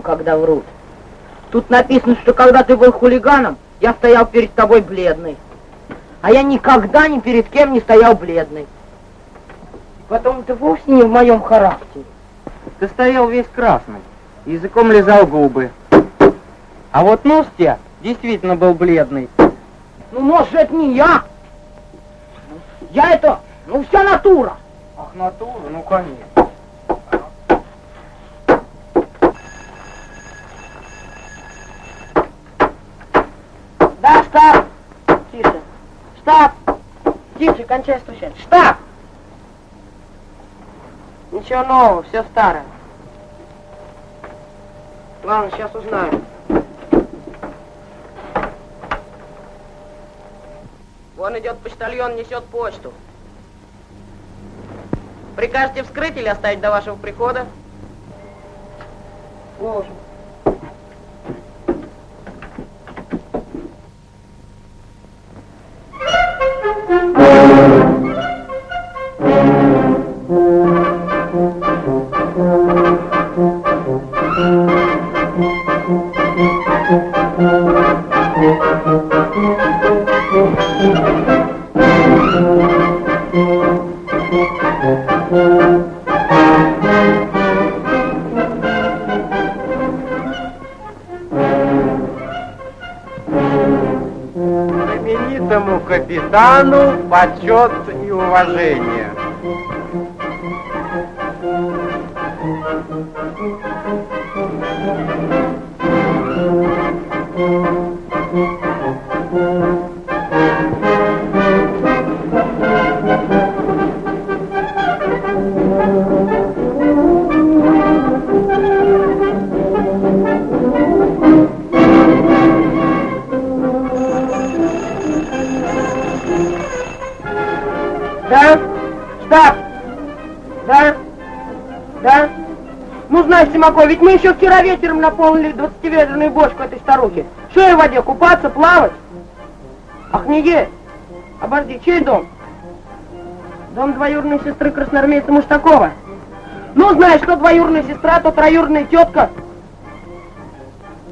когда врут. Тут написано, что когда ты был хулиганом, я стоял перед тобой бледный. А я никогда ни перед кем не стоял бледный. Потом это вовсе не в моем характере. Ты стоял весь красный, языком лизал губы. А вот нос тебя действительно был бледный. Ну, может, это не я. Я это, ну, вся натура. Ах, натура? Ну, конечно. Да, штаб. Тише. Штаб. Тише, кончай стучать. Штаб. Ничего нового, все старое. Ладно, сейчас узнаю. Вон идет почтальон, несет почту. Прикажете вскрыть или оставить до вашего прихода? Положим. Капитану почет и уважение. Симаков, ведь мы еще вчера вечером наполнили 20-ведерную бочку этой старухи. Что ей в воде, купаться, плавать? Ах, не есть. Обожди, чей дом? Дом двоюродной сестры красноармейца Муштакова. Ну, знаешь, что двоюродная сестра, то троюродная тетка.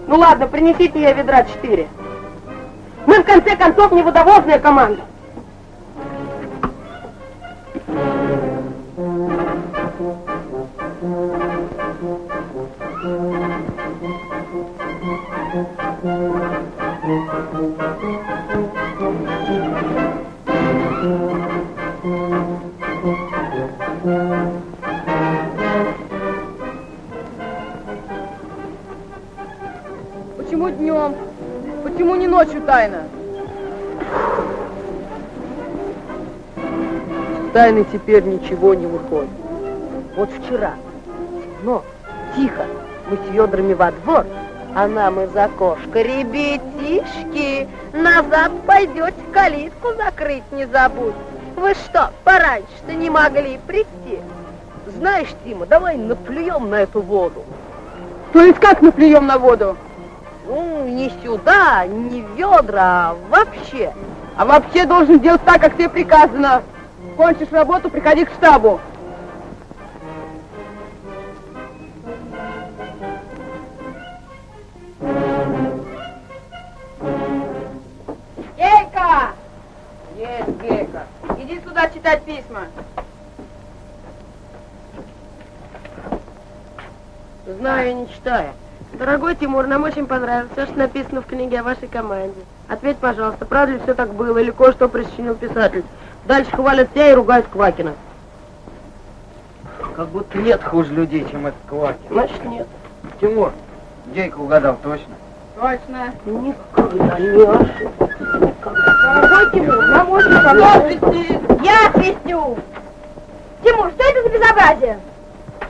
Ну ладно, принесите ей ведра четыре. Мы, в конце концов, не водовозная команда. Теперь ничего не выходит. Вот вчера, но тихо, мы с ведрами во двор, а нам из окошка, ребятишки, назад пойдете, калитку закрыть не забудь. Вы что, пораньше-то не могли прийти? Знаешь, Тима, давай наплюем на эту воду. То есть как наплюем на воду? Ну, не сюда, не ведра, а вообще. А вообще должен делать так, как тебе приказано. Кончишь работу, приходи к штабу. Гейка! Есть, Гейка. Иди сюда читать письма. Знаю не читаю. Дорогой Тимур, нам очень понравилось все, что написано в книге о вашей команде. Ответь, пожалуйста, правда ли все так было или кое-что присочинил писатель? Дальше хвалят тебя и ругают Квакина. Как будто нет хуже людей, чем этот Квакин. Значит, нет. Тимур, Гейка угадал точно. Точно. Никогда не ошибся. Тимур, нам очень понравилось. Я свистю! Тимур, что это за безобразие?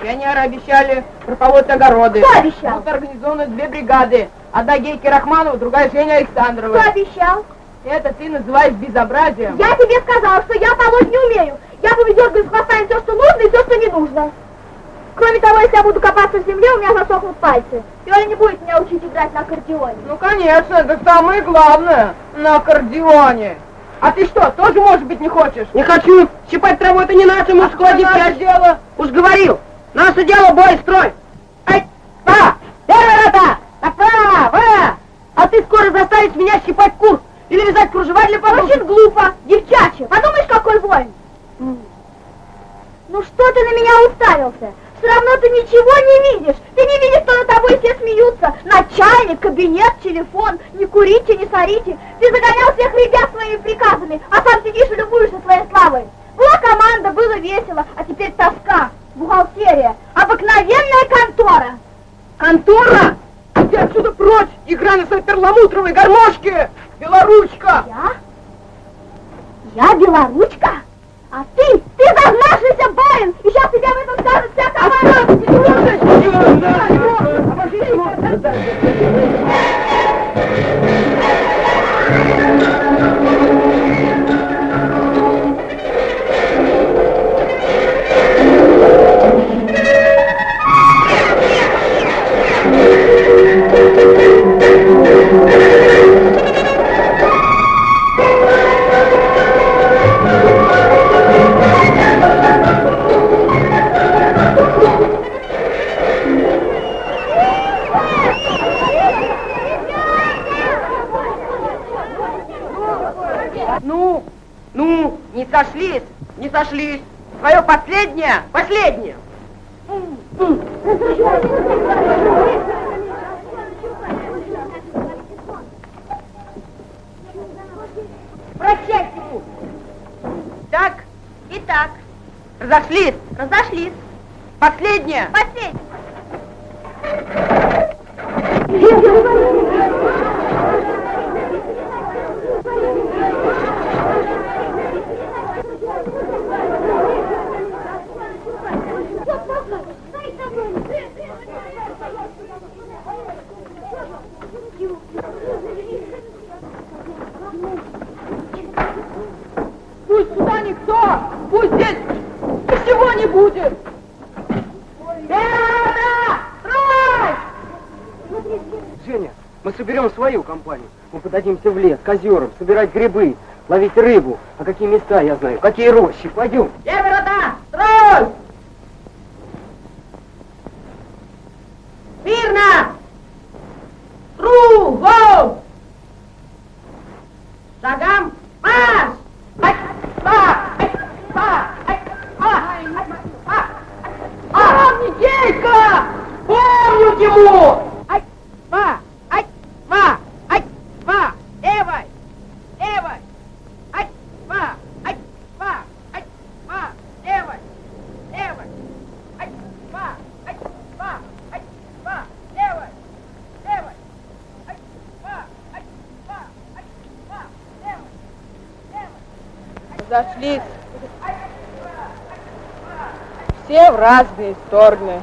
Пионеры обещали прополоть огороды. Кто обещал? Будут организованы две бригады. Одна Гейки Рахманова, другая Женя Александрова. Кто обещал? Это ты называешь безобразием? Я тебе сказала, что я полоть не умею. Я буду дергать с хвостами все, что нужно, и все, что не нужно. Кроме того, если я буду копаться в земле, у меня засохнут пальцы. И он не будет меня учить играть на аккордеоне. Ну, конечно, это самое главное на аккордеоне. А ты что, тоже, может быть, не хочешь? Не хочу. Щипать траву это не наше мужское Наше дело. дело. Уж говорил. Наше дело бой, строй. Ай, па! Первый ты скоро заставишь меня щипать кур или вязать кружева для подушек. Очень глупо, девчачье. Подумаешь, какой воин. Ну что ты на меня уставился? Все равно ты ничего не видишь. Ты не видишь, что над тобой все смеются. Начальник, кабинет, телефон. Не курите, не сорите. Ты загонял всех ребят своими приказами, а сам сидишь и любуешься своей славой. Была команда, было весело, а теперь тоска, бухгалтерия, обыкновенная контора. Контора! Иди отсюда прочь! Игра на своей перламутровой гармошке! Белоручка! Я? Я белоручка? А ты, ты зазнавшийся барин! И сейчас тебя в этом скажет вся команда! Ну, сошлись, не сошлись. Твое последнее, последнее. Прощайте. Так, и так. Разошлись. Разошлись. Последнее. Последний. Ничего не будет! Женя, мы соберем свою компанию. Мы подадимся в лес, к озерам, собирать грибы, ловить рыбу. А какие места я знаю, какие рощи. Пойдем. Северо-да! Строй! Мирно! Кругом! Шагам марш! Ай, ба, ай, ба, ай, а, ай, а, а, Помните, Помню, Тимур! Ай, ба, ай, ба, ай, ба, левой, левой, ай, ба, ай, ба, ай, ба, левой, левой, ай, ба, ай, ба, ай, ба, левой, левой, ай, ба, ай, ба, ай, ба, левой, левой. Зашлись. Все в разные стороны.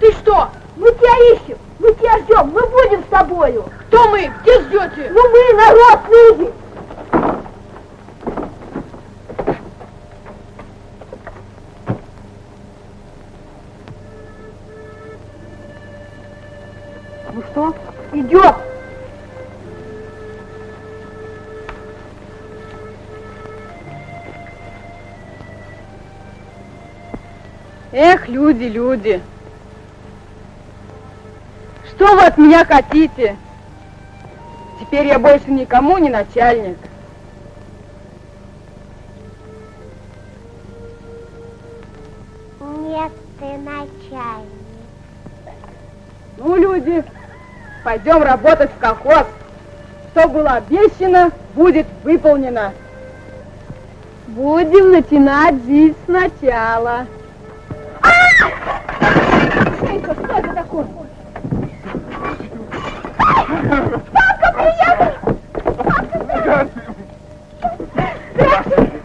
Ты что? Мы тебя ищем, мы тебя ждем, мы будем с тобою. Кто мы? Где ждете? Ну мы народ, люди. Эх, люди, люди. Что вы от меня хотите? Теперь я больше никому не начальник. Нет, ты начальник. Ну, люди, пойдем работать в колхоз. Что было обещано, будет выполнено. Будем начинать жизнь сначала. Шейка, что это такое? Папка, приехал! Папка, Здравствуйте!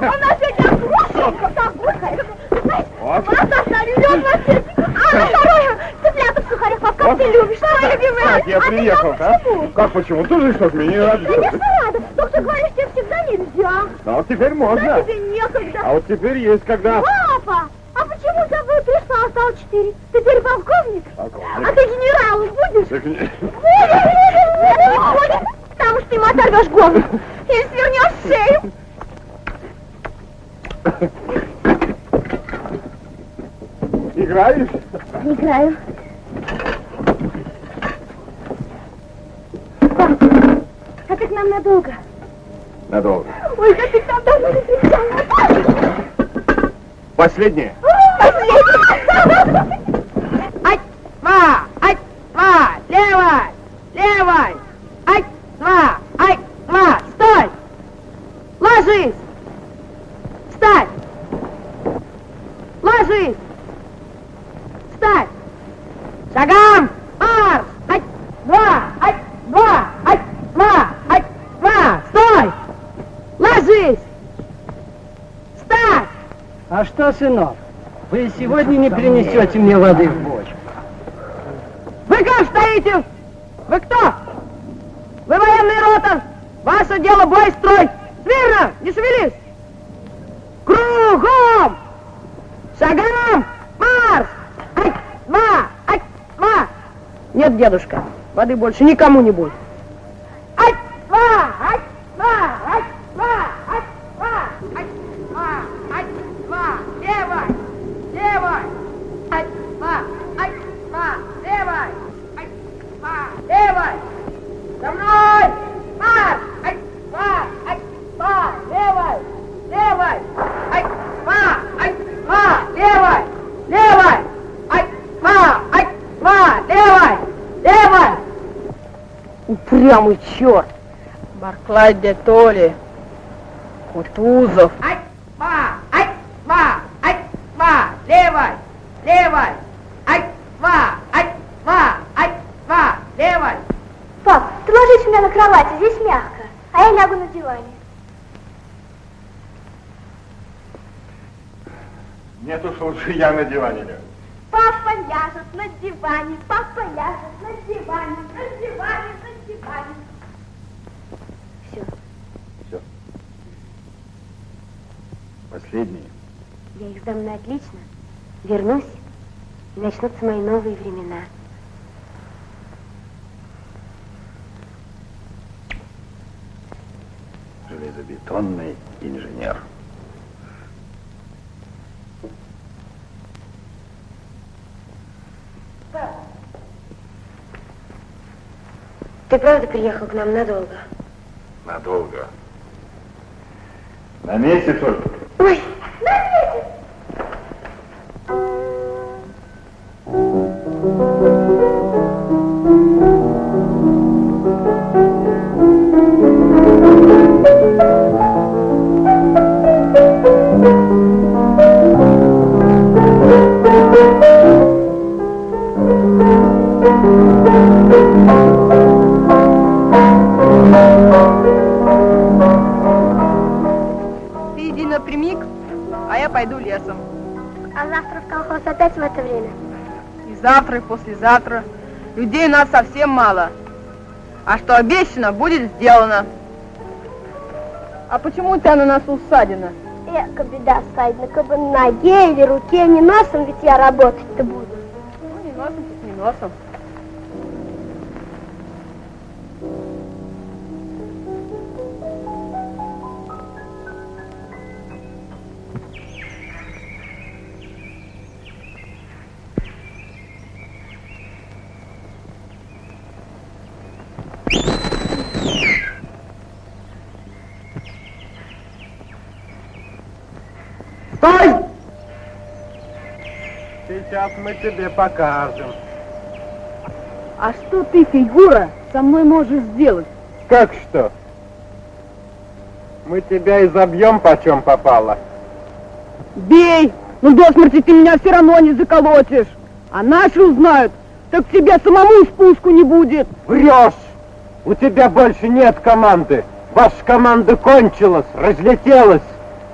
Он нас сегодня обрушил, как огурка. Знаешь, вас оставили, он вас здесь. А на второе, цыплята в сухарях, папа, как ты любишь, твоя любимая. А ты приехал, а? почему? Как почему? Ты же что ж меня не рад Конечно, рада. Доктор говорит, тебе всегда нельзя. А вот теперь Да можно. тебе некогда. А вот теперь есть когда. Папа, а почему почему я бы пришла, а стал четыре? Ты теперь полковник? Полковник. А ты генералом будешь? Так не- Будешь! Потому что ты ему оторвешь голову или свернешь шею. Играешь? Играю. А ты к нам надолго? Надолго. Ой, как ты там давно не встречал. Последнее. Ать, два, ать, два, левой, левой, ать, два, ать, два, стой! Ложись! Встать! Ложись! Встать! Шагам! Марш! Ать, два, ать, два, ать, два, ать, два, стой! Ложись! Встать! Сынок, вы сегодня не принесете мне воды в бочку? Вы как стоите? Вы кто? Вы военный рота. Ваше дело бой строить. Смирно, не шевелись. Кругом. Шагом. Марш. Ать, два, ать, два. Нет, дедушка, воды больше никому не будет. Ать, два, ать, два, ать, два, ать, два, ать, два, ать, два. Левой, левой. Ать, два, ать, два, левой. Ать, два, левой. За мной. Марш. Ать, два, ать, два, левой, левой. Ать, два, ать, два, левой, левой. Ать, два, ать, два, левой, левой. Упрямый черт. Барклай де Толли. Кутузов. Ать, два, ать, два, ать, два, левой, левой. Ать, два, ать, два, ать, два, левой. Пап, ты ложись у меня на кровати, здесь мягко, а я лягу на диване. Нет уж лучше я на диване лягу. Папа ляжет на диване, папа ляжет на диване, на диване. Все, Все. Последнее. Я их сдам на отлично, вернусь, и начнутся мои новые времена. Железобетонный инженер. Ты правда приехал к нам надолго? Надолго. На месяц только. Ой, пойду лесом. А завтра в колхоз опять в это время? И завтра, и послезавтра. Людей у нас совсем мало. А что обещано, будет сделано. А почему у тебя на носу ссадина? Эка, беда, Сайдна, как бы на ноге или руке, не носом, ведь я работать-то буду. Ну, не носом, так не носом. Сейчас мы тебе покажем. А что ты, фигура, со мной можешь сделать? Как что? Мы тебя изобьем, почем попало. Бей! Ну до смерти ты меня все равно не заколотишь. А наши узнают, так тебе самому спуску не будет. Врешь! У тебя больше нет команды. Ваша команда кончилась, разлетелась.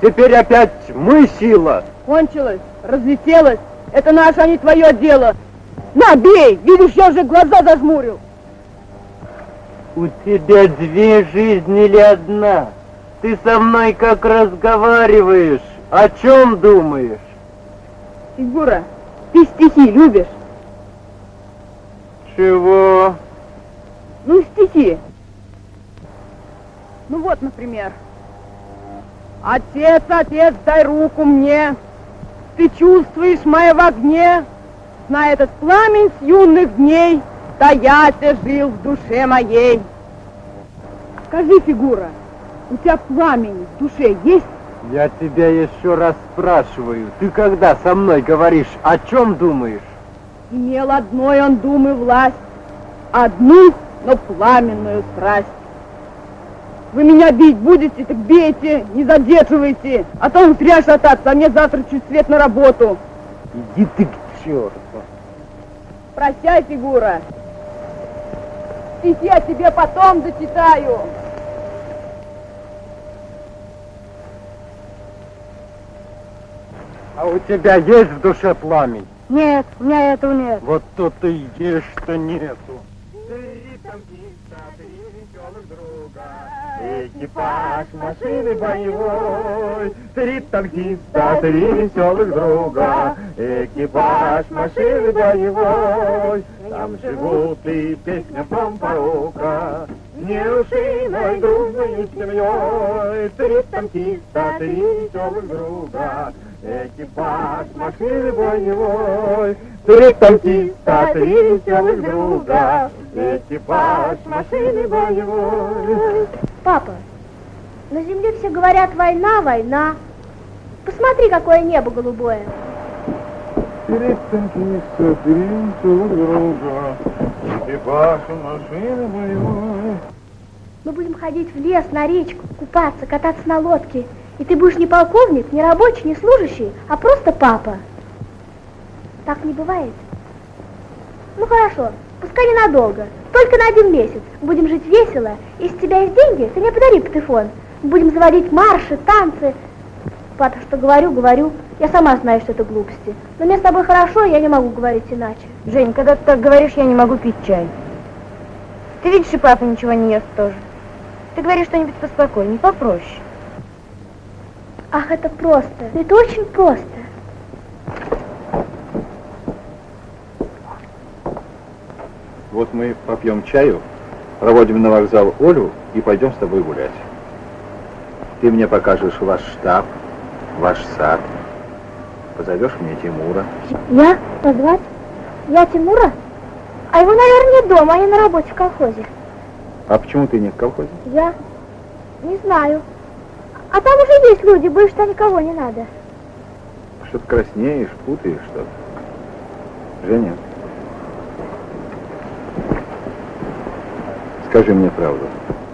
Теперь опять мы сила. Кончилось, разлетелось. Это наше, а не твое дело. На, бей! Видишь, я уже глаза зажмурил. У тебя две жизни или одна? Ты со мной как разговариваешь? О чем думаешь? Фигура, ты стихи любишь? Чего? Ну, стихи. Ну вот, например. Отец, отец, дай руку мне. Ты чувствуешь моя в огне. Знай этот пламень с юных дней, Таяся жил в душе моей. Скажи, фигура, у тебя пламень в душе есть? Я тебя еще раз спрашиваю, ты когда со мной говоришь, о чем думаешь? Имел одной он думы власть, Одну, но пламенную страсть. Вы меня бить будете, так бейте, не задерживайте, а то он зря шататься, а мне завтра чуть свет на работу. Иди ты к черту. Прощай, фигура. Стихи я тебе потом зачитаю. А у тебя есть в душе пламень? Нет, у меня этого нет. Вот то-то и есть, что нету. Экипаж машины боевой, три танкиста, три веселых друга. Экипаж машины боевой, там живут и песня помпарока. Неушиной дружной семьей, три танкиста, три веселых друга. Экипаж машины боевой, три танкиста, три веселых друга. Экипаж машины боевой. Папа, на земле все говорят война, война. Посмотри, какое небо голубое. Танкиста, три веселых друга. Экипаж машины боевой. Мы будем ходить в лес, на речку, купаться, кататься на лодке. И ты будешь не полковник, не рабочий, не служащий, а просто папа. Так не бывает. Ну хорошо, пускай ненадолго, только на один месяц. Будем жить весело. У тебя есть деньги, ты мне подари патефон. Будем заводить марши, танцы. Папа, что говорю, говорю. Я сама знаю, что это глупости. Но мне с тобой хорошо, я не могу говорить иначе. Жень, когда ты так говоришь, я не могу пить чай. Ты видишь, и папа ничего не ест тоже. Ты говоришь что-нибудь поспокойнее, попроще. Ах, это просто. Это очень просто. Вот мы попьем чаю, проводим на вокзал Олю и пойдем с тобой гулять. Ты мне покажешь ваш штаб, ваш сад. Позовешь мне Тимура. Я? Позвать? Я Тимура? А его, наверное, дома, они на работе в колхозе. А почему ты не в колхозе? Я? Не знаю. А там уже есть люди, больше что никого не надо. Что-то краснеешь, путаешь что-то. Женя, скажи мне правду.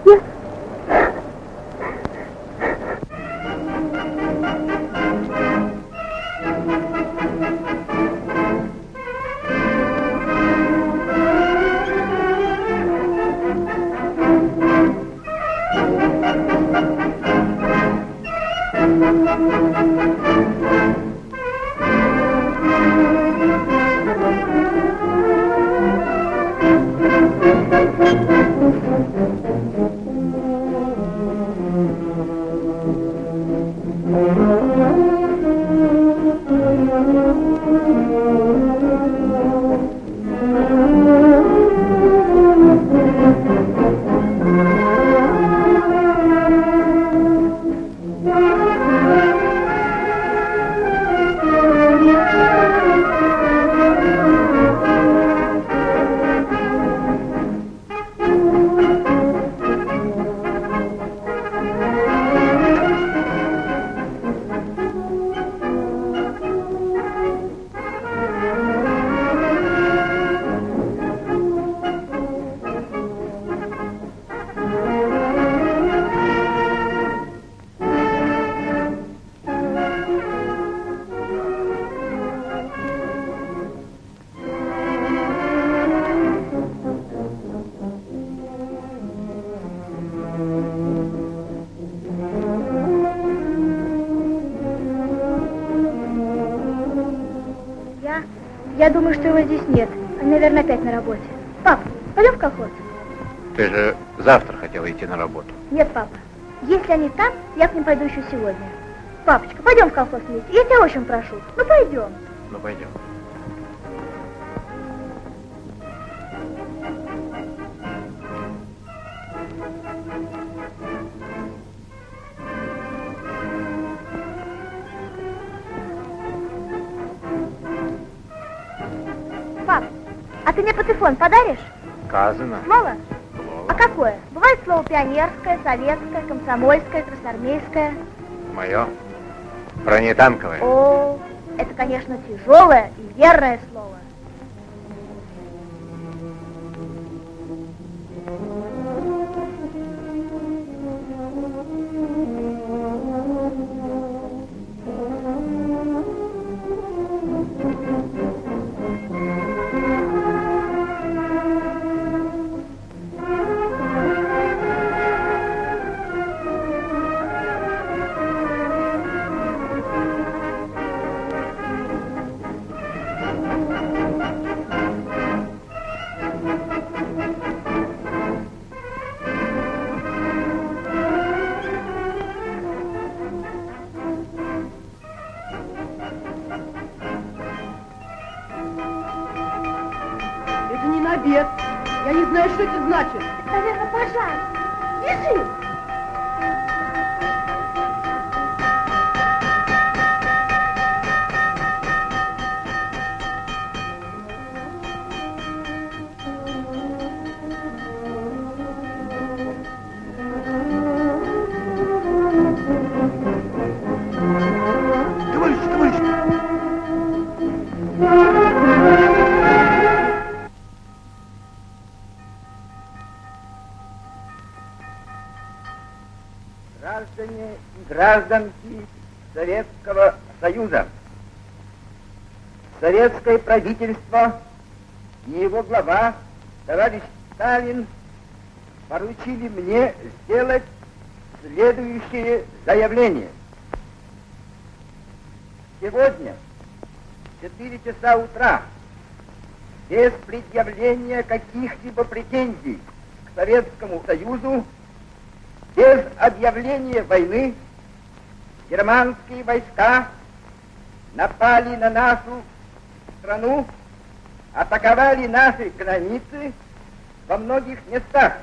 Я? Очень прошу. Ну, пойдем. Ну, пойдем. Пап, а ты мне патефон подаришь? Сказано. Слово? Слово. А какое? Бывает слово пионерское, советское, комсомольское, красноармейское. Мое. Бронетанковое. О, это, конечно, тяжелое и верное слово. Гражданки Советского Союза. Советское правительство и его глава, товарищ Сталин, поручили мне сделать следующее заявление. Сегодня, в 4 часа утра, без предъявления каких-либо претензий к Советскому Союзу, без объявления войны германские войска напали на нашу страну, атаковали наши границы во многих местах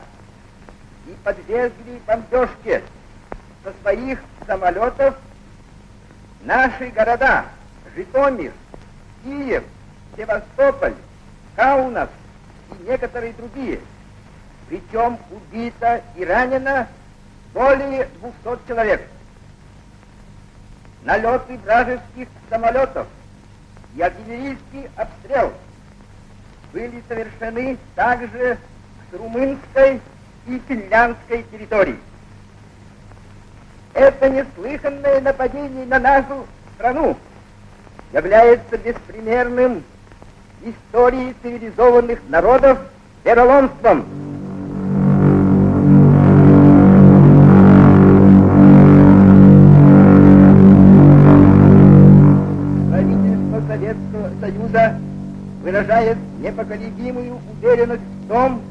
и подвергли бомбежке со своих самолетов наши города Житомир, Киев, Севастополь, Каунас и некоторые другие. Причем убито и ранено более 200 человек. Налеты вражеских самолетов и артиллерийский обстрел были совершены также с румынской и финляндской территории. Это неслыханное нападение на нашу страну является беспримерным в истории цивилизованных народов вероломством. Выражает непоколебимую уверенность в том,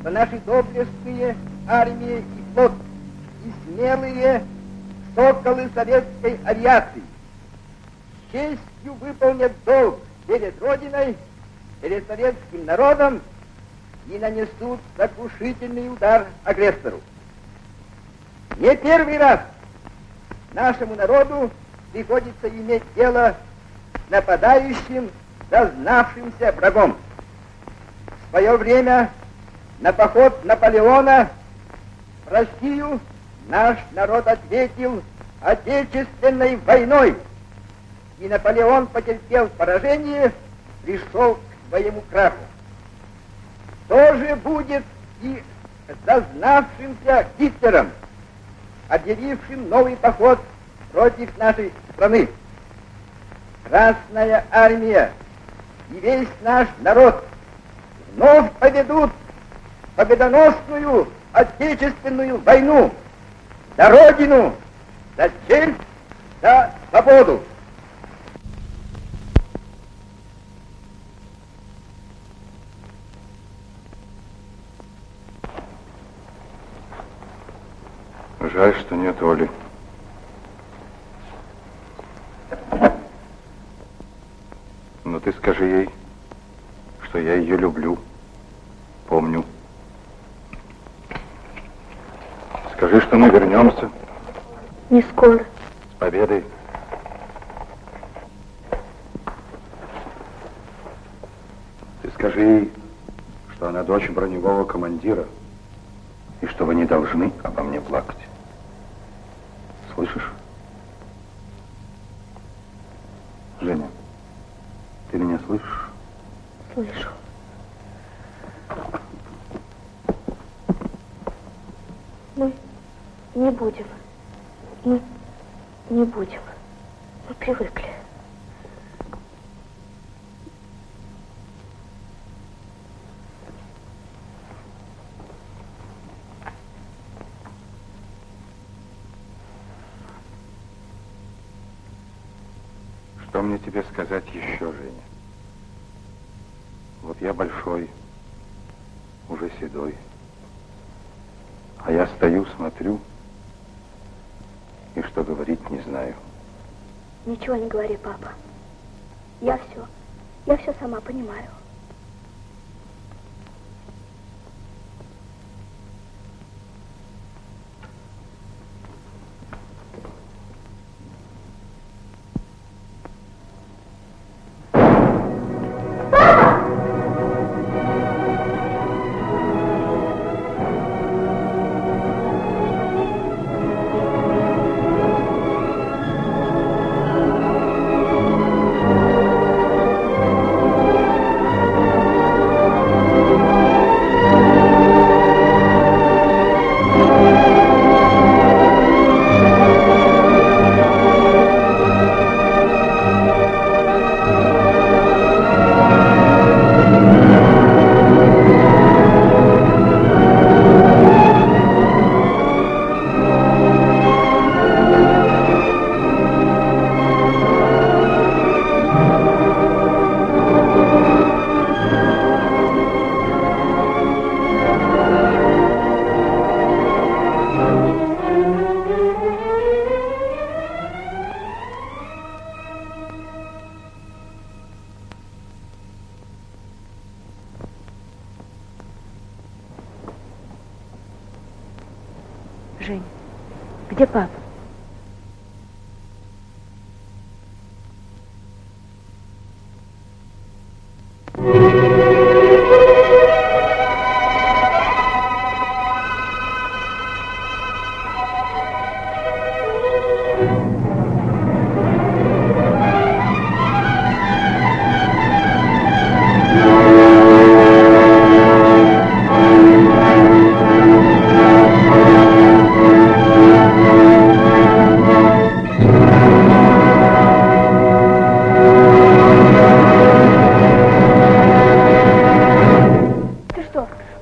что наши доблестные армии и флот и смелые соколы советской авиации с честью выполнят долг перед Родиной, перед советским народом и нанесут сокрушительный удар агрессору. Не первый раз нашему народу приходится иметь дело с нападающим, зазнавшимся врагом. В свое время на поход Наполеона в Россию наш народ ответил Отечественной войной. И Наполеон потерпел поражение, пришел к своему краху. То же будет и с зазнавшимся Гитлером, объявившим новый поход против нашей страны. Красная армия и весь наш народ вновь поведут победоносную отечественную войну за Родину, за честь, за свободу. Жаль, что нет Оли. Ты скажи ей, что я ее люблю, помню. Скажи, что мы вернемся Не скоро. с победой. Ты скажи ей, что она дочь броневого командира, и что вы не должны обо мне плакать. Слышишь? Женя, ты меня слышишь? Слышу. Мы не будем. Мы не будем. Мы привыкли. Что мне тебе сказать еще, Женя? Вот я большой, уже седой. А я стою, смотрю, и что говорить не знаю. Ничего не говори, папа. Я все, я все сама понимаю.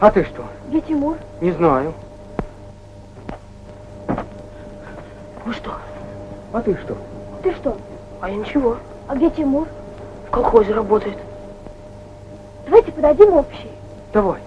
А ты что? где Тимур? Не знаю. Вы что? А ты что? Ты что? А я ничего. А где Тимур? В колхозе работает. Давайте подадим общий. Давай.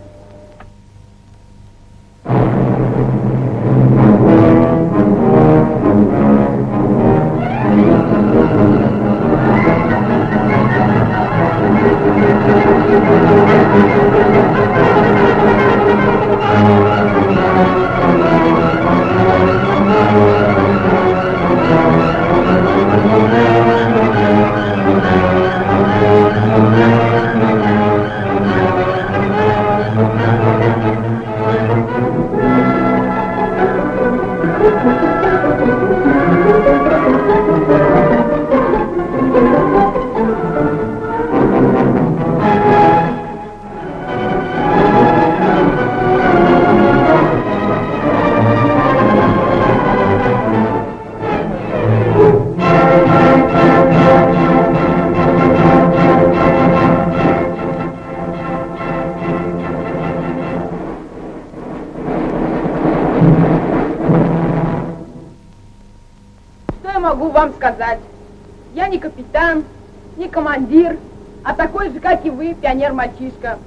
Пионер-мальчишка.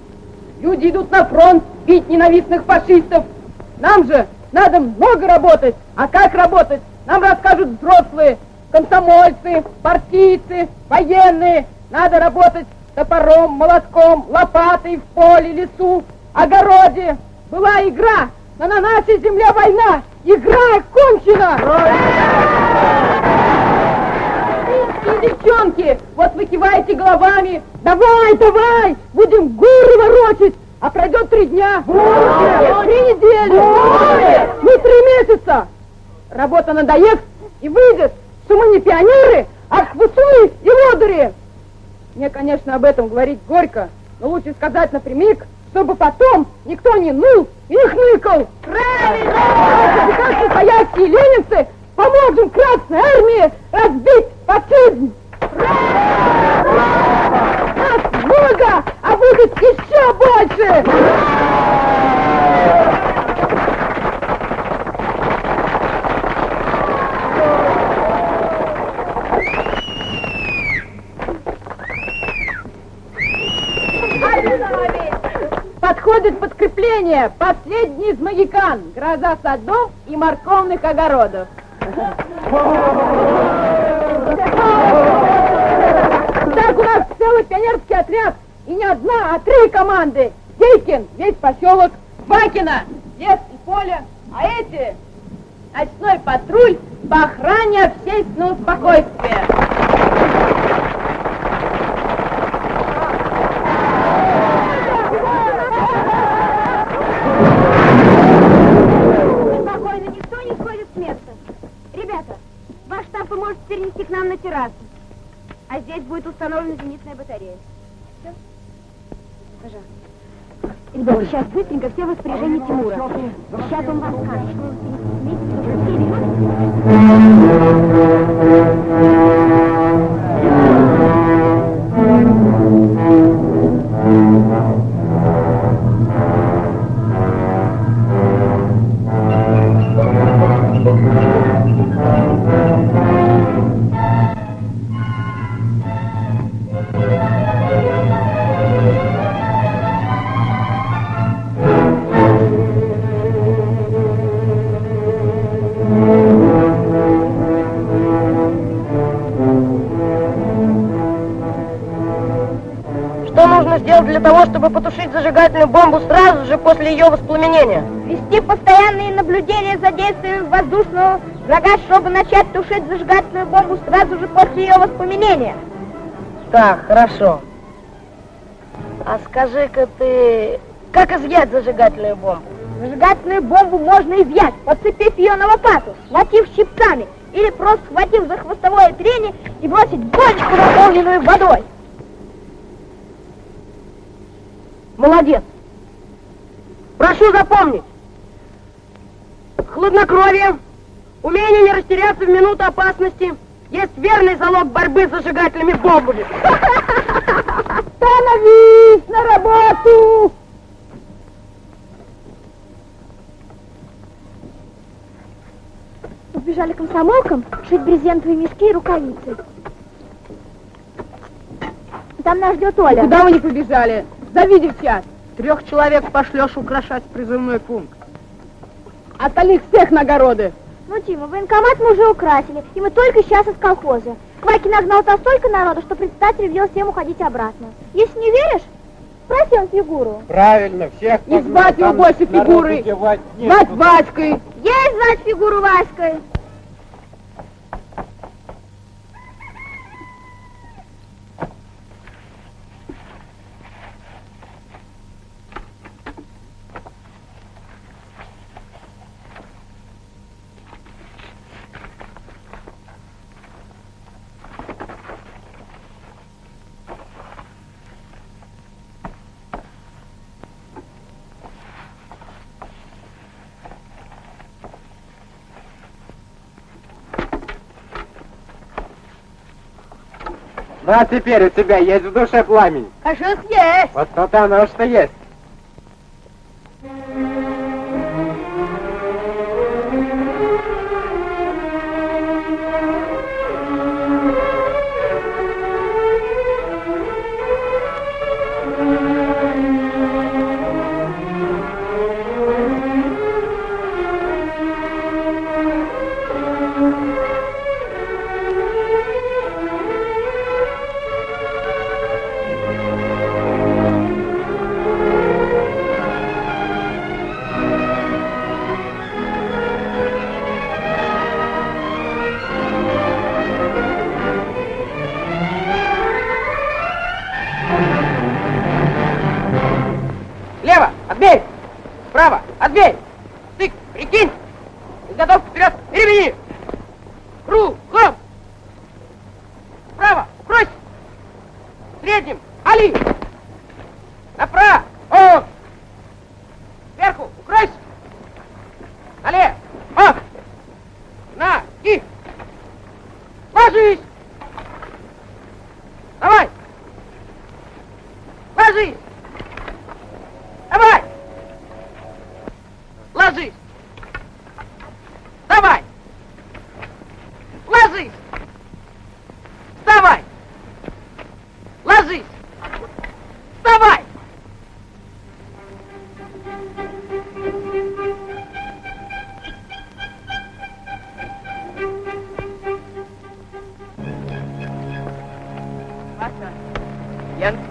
Люди идут на фронт бить ненавистных фашистов. Нам же надо много работать. А как работать? Нам расскажут взрослые, комсомольцы, партийцы, военные. Надо работать топором, молотком, лопатой в поле, лесу, огороде. Была игра, но на нашей земле война. Игра Финские девчонки, вот вы киваете головами. Давай, давай, будем горы ворочать. А пройдет три дня. Три недели. Ну, три месяца. Работа надоест и выйдет, что мы не пионеры, а хвостуны и лодыри. Мне, конечно, об этом говорить горько, но лучше сказать напрямик, чтобы потом никто не ныл и не хныкал. Правильно! Как настоящие ленинцы поможем Красной Армии разбить фашизм. Нас много, а выход еще больше! Подходит подкрепление, последний из магикан, гроза садов и морковных огородов. Так у нас целый пионерский отряд, и не одна, а три команды. Дейкин, весь поселок, Бакина, лес и поле, а эти ночной патруль по охране общественного спокойствия. Спокойно, никто не сходит с места. Ребята, ваш штаб вы можете перенести к нам на террасу. А здесь будет установлена зенитная батарея. Все? Пожалуйста. Ребята, сейчас быстренько все в распоряжении Тимура. Сейчас он вам скажет, чтобы потушить зажигательную бомбу сразу же после ее воспламенения? Вести постоянные наблюдения за действием воздушного врага, чтобы начать тушить зажигательную бомбу сразу же после ее воспламенения. Так, хорошо. А скажи-ка ты, как изъять зажигательную бомбу? Зажигательную бомбу можно изъять, подцепив ее на лопату, схватив щипцами или просто схватив за хвостовое трение и бросить бочку, наполненную водой. Молодец. Прошу запомнить. Хладнокровие, умение не растеряться в минуту опасности есть верный залог борьбы с зажигательными бомбами. Становись на работу! Убежали комсомолкам шить брезентовые мешки и рукавицы. Там нас ждет Оля. Куда вы не побежали? Зови девчат. Трех человек пошлешь украшать призывной пункт. Остальных всех на огороды. Ну, Тима, военкомат мы уже украсили, и мы только сейчас из колхоза. Кваки нагнал то столько народу, что председатель велел всем уходить обратно. Если не веришь, спроси он фигуру. Правильно, всех И звать его больше фигурой. Звать Васькой. Есть звать фигуру Васькой. А теперь у тебя есть в душе пламень. Что есть? Вот то-то оно что есть.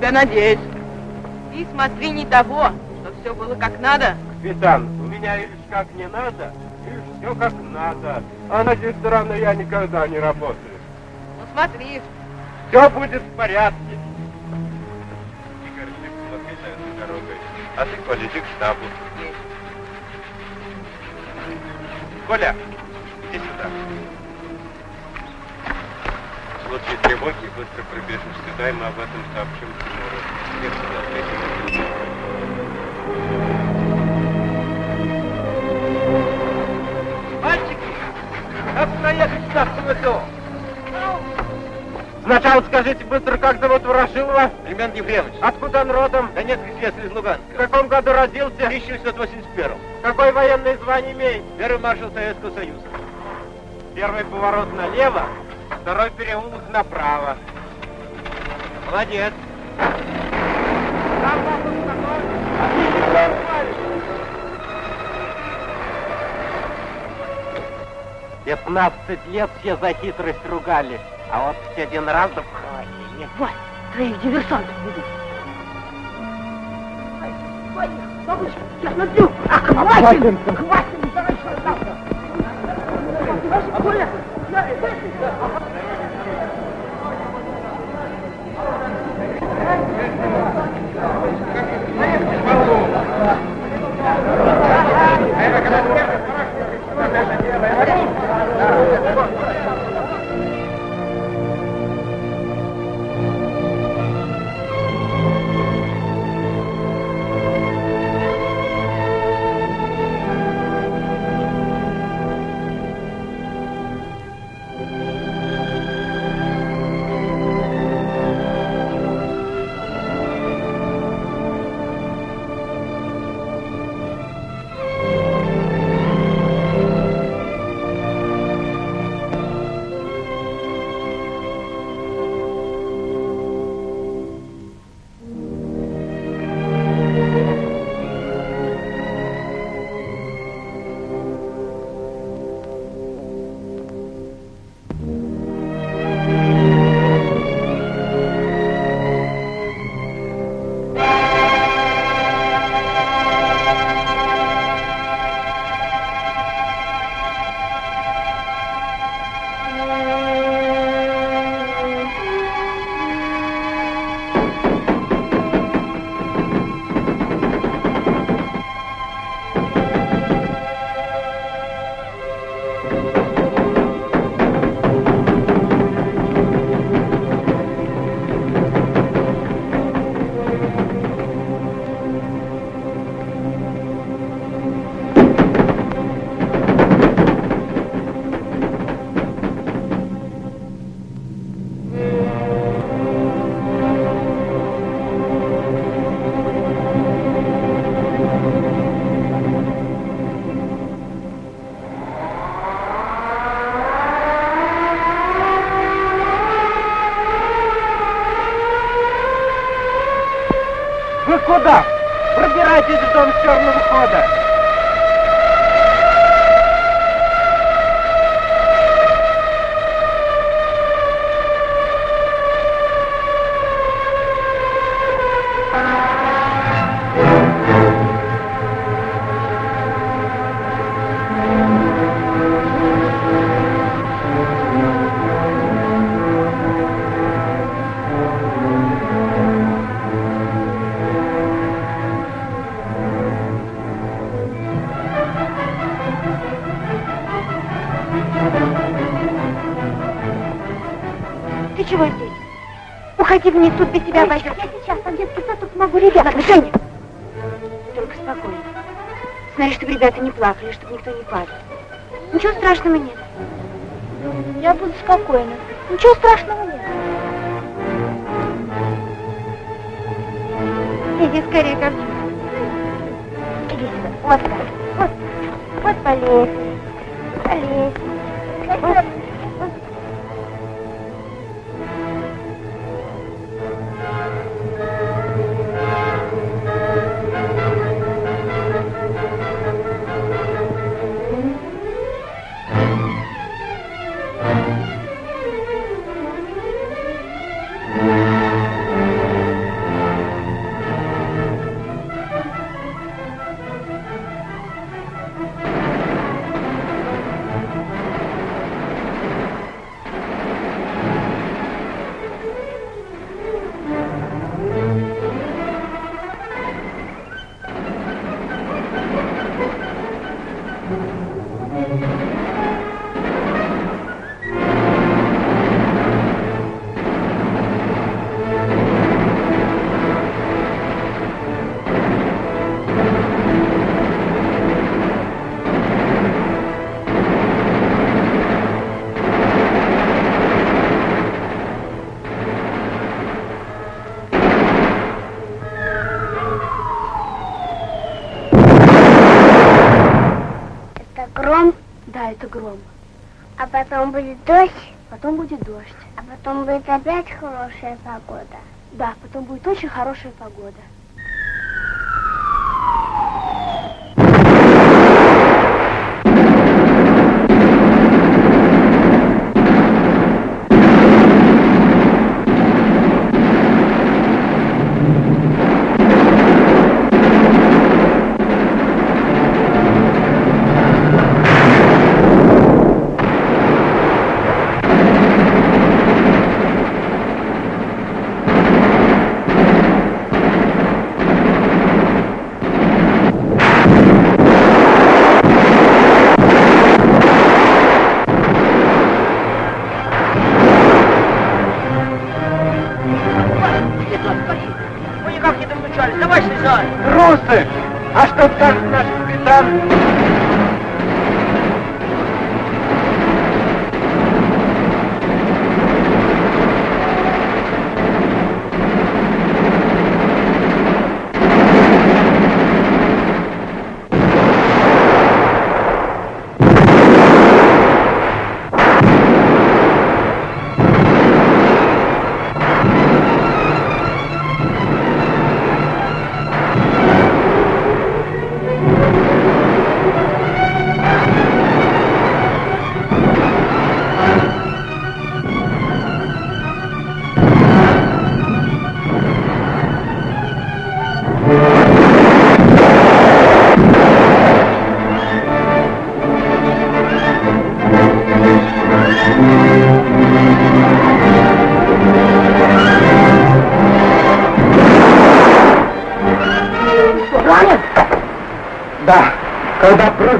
Тебя надеюсь. Ты смотри не того, что все было как надо. Капитан, у меня лишь как не надо, лишь все как надо. А на этой стороны я никогда не работаю. Ну смотри, Все будет в порядке. Игорь, ты посмотри за этой дорогой. А ты, иди к штабу. Коля, иди сюда. В случае тревоги быстро прибежишь сюда, и мы об этом сообщим Тимуру. Мальчики! Как проехать в штаб СМТО? Сначала скажите быстро, как зовут Ворошилова? Семен Ефремович. Откуда он родом? Донецкий слесарь из Луганска. В каком году родился? 1981. Какое военное звание имеет? Первый маршал Советского Союза. Первый поворот налево, второй переулок направо. Молодец. Пятнадцать лет все за хитрость ругали, а вот все один раз да в холодильник. Вась, твоих диверсантов ведут. Бабушка, я смотрю, а хватит! Хватит! Давай сюда! Коля, Вы вниз, тут без тебя обойдется. Я сейчас, там детский сад, тут смогу ребят. Ладно, Женя. Только спокойно. Смотри, чтобы ребята не плакали, чтобы никто не падал. Ничего страшного нет. Я буду спокойна. Ничего страшного нет. Иди скорее ко мне. Иди сюда. Вот так. Вот. Вот по. Гром. а потом будет дождь, Потом будет дождь. а потом будет опять хорошая погода. Да, потом будет очень хорошая погода.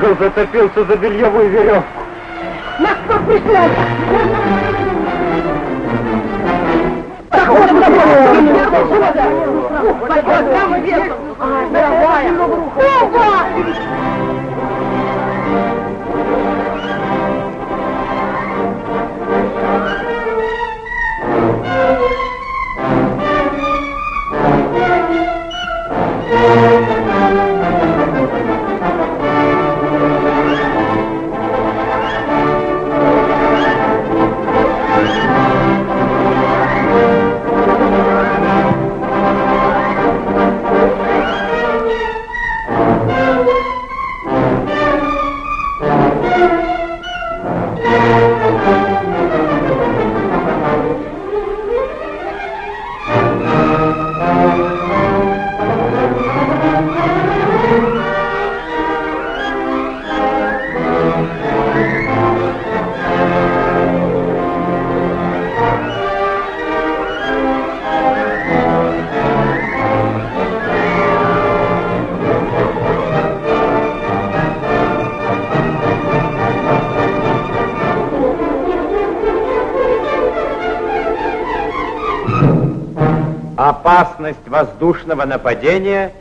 Прыгал, зацепился за бельевую веревку. Нас кто преследует? Thank Música воздушного нападения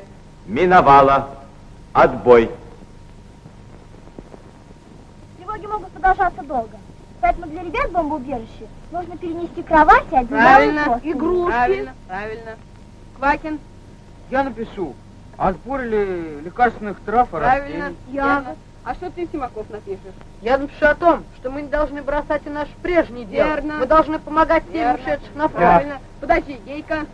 миновала. Отбой. Тревоги могут продолжаться долго. Поэтому для ребят в бомбоубежище нужно перенести кровати, одеяло Правильно, игрушки. Правильно, правильно. Квакин, Я напишу о сборе лекарственных трав и правильно. растений. Ягод. А что ты, Симаков, напишешь? Я напишу о том, что мы не должны бросать и наш прежний дел. Верно. Мы должны помогать тем, ушедших на фронт. Правильно. Подожди, Гейка.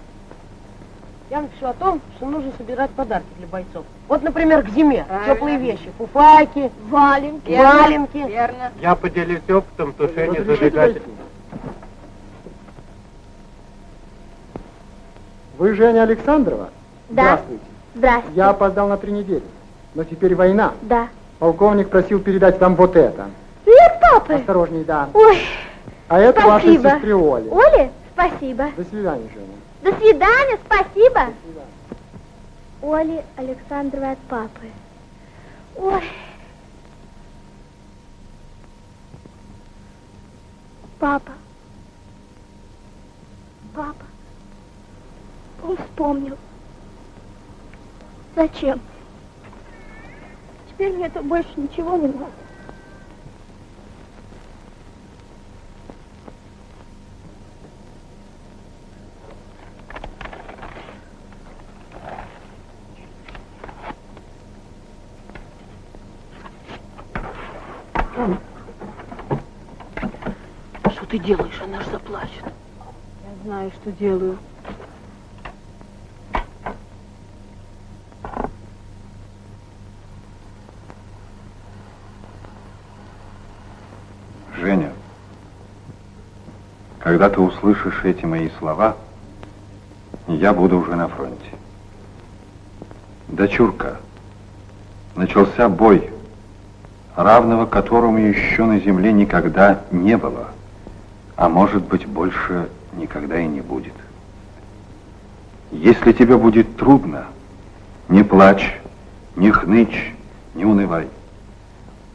Я напишу о том, что нужно собирать подарки для бойцов. Вот, например, к зиме. Правильно. Теплые вещи. Фуфайки, Валенки. Верно. валенки. Верно. Я поделюсь опытом тушения зажигателя. Вы Женя Александрова? Да. Здравствуйте. Здрасте. Я опоздал на три недели. Но теперь война. Да. Полковник просил передать вам вот это. Привет, папы. Осторожней, да. Ой, А это вашей спасибо. сестре Оле. Оле, спасибо. До свидания, Женя. До свидания, спасибо. До. Оле Александровой от папы. Ой. Папа. Папа. Он вспомнил. Зачем? Теперь мне это больше ничего не надо. Делаешь? Она же заплачет. Я знаю, что делаю. Женя, когда ты услышишь эти мои слова, я буду уже на фронте. Дочурка, начался бой, равного которому еще на земле никогда не было, а может быть больше никогда и не будет. Если тебе будет трудно, не плачь, не хнычь, не унывай.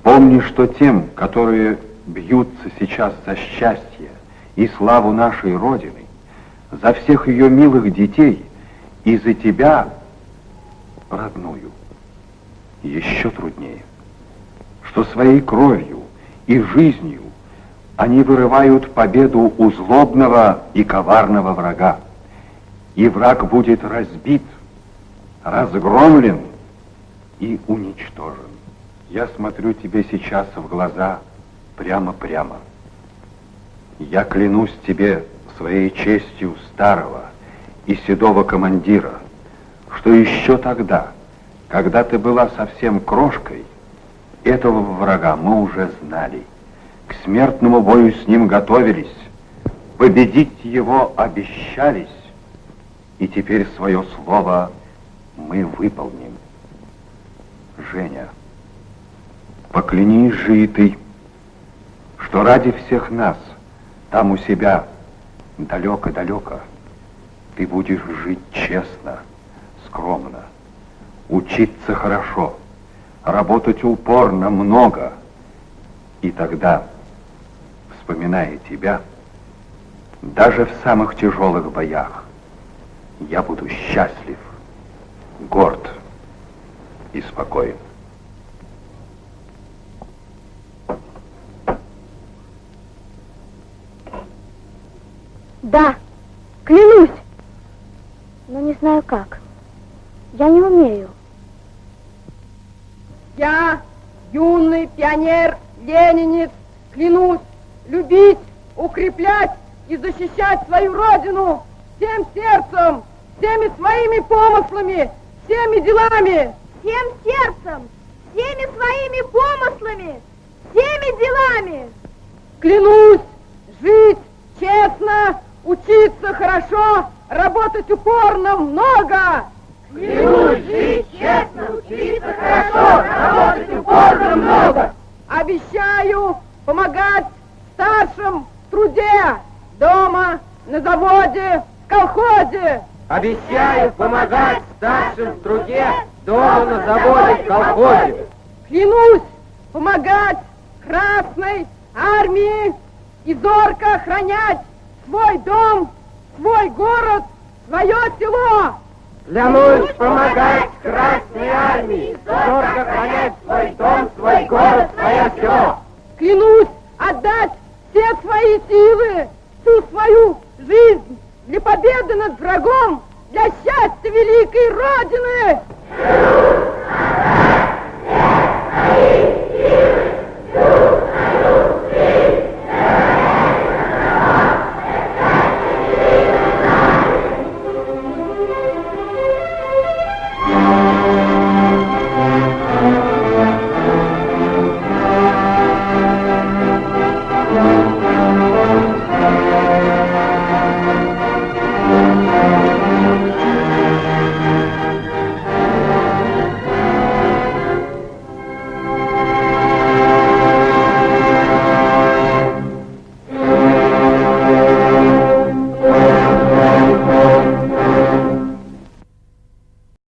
Помни, что тем, которые бьются сейчас за счастье и славу нашей Родины, за всех ее милых детей и за тебя, родную, еще труднее, что своей кровью и жизнью они вырывают победу у злобного и коварного врага. И враг будет разбит, разгромлен и уничтожен. Я смотрю тебе сейчас в глаза прямо-прямо. Я клянусь тебе своей честью старого и седого командира, что еще тогда, когда ты была совсем крошкой, этого врага мы уже знали. К смертному бою с ним готовились, победить его обещались, и теперь свое слово мы выполним. Женя, поклянись же и ты, что ради всех нас, там у себя, далеко-далеко, ты будешь жить честно, скромно, учиться хорошо, работать упорно, много, и тогда, вспоминая тебя, даже в самых тяжелых боях, я буду счастлив, горд и спокоен. Да, клянусь. Но не знаю как. Я не умею. Я, юный пионер, ленинец, клянусь любить, укреплять и защищать свою родину всем сердцем, всеми своими помыслами, всеми делами. Всем сердцем, всеми своими помыслами, всеми делами. Клянусь жить честно, учиться хорошо, работать упорно много. Клянусь жить честно, учиться хорошо, работать упорно много. Обещаю помогать старшим в труде, дома, на заводе, в колхозе. Обещаю помогать старшим в труде, дома, на заводе, в колхозе. Клянусь помогать Красной Армии и зорко охранять свой дом, свой город, свое село! Клянусь помогать Красной Армии, зорко хранять свой дом, свой город, свое село. Клянусь отдать все свои силы, всю свою жизнь для победы над врагом, для счастья великой Родины!